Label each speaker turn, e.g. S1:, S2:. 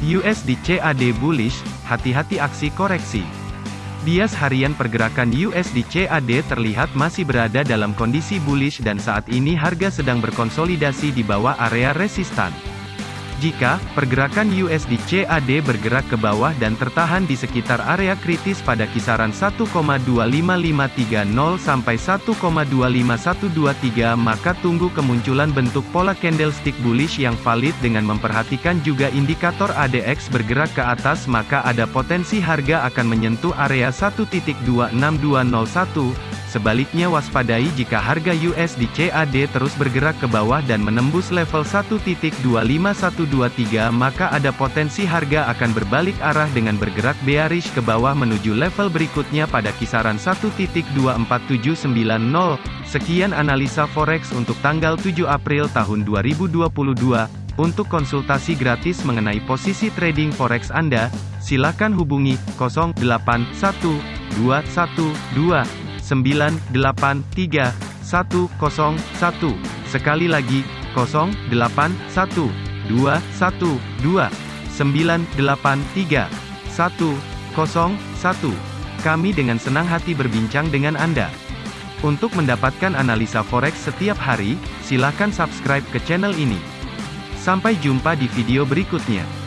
S1: USD CAD bullish, hati-hati aksi koreksi. Bias harian pergerakan USD CAD terlihat masih berada dalam kondisi bullish dan saat ini harga sedang berkonsolidasi di bawah area resistan. Jika pergerakan USD CAD bergerak ke bawah dan tertahan di sekitar area kritis pada kisaran 1,25530 sampai 1,25123 maka tunggu kemunculan bentuk pola candlestick bullish yang valid dengan memperhatikan juga indikator ADX bergerak ke atas maka ada potensi harga akan menyentuh area 1.26201 Sebaliknya waspadai jika harga USD CAD terus bergerak ke bawah dan menembus level 1.25123 maka ada potensi harga akan berbalik arah dengan bergerak bearish ke bawah menuju level berikutnya pada kisaran 1.24790. Sekian analisa forex untuk tanggal 7 April tahun 2022. Untuk konsultasi gratis mengenai posisi trading forex Anda, silakan hubungi 081212 983 101. Sekali lagi, 081 212 983 101. Kami dengan senang hati berbincang dengan Anda. Untuk mendapatkan analisa forex setiap hari, silakan subscribe ke channel ini. Sampai jumpa di video berikutnya.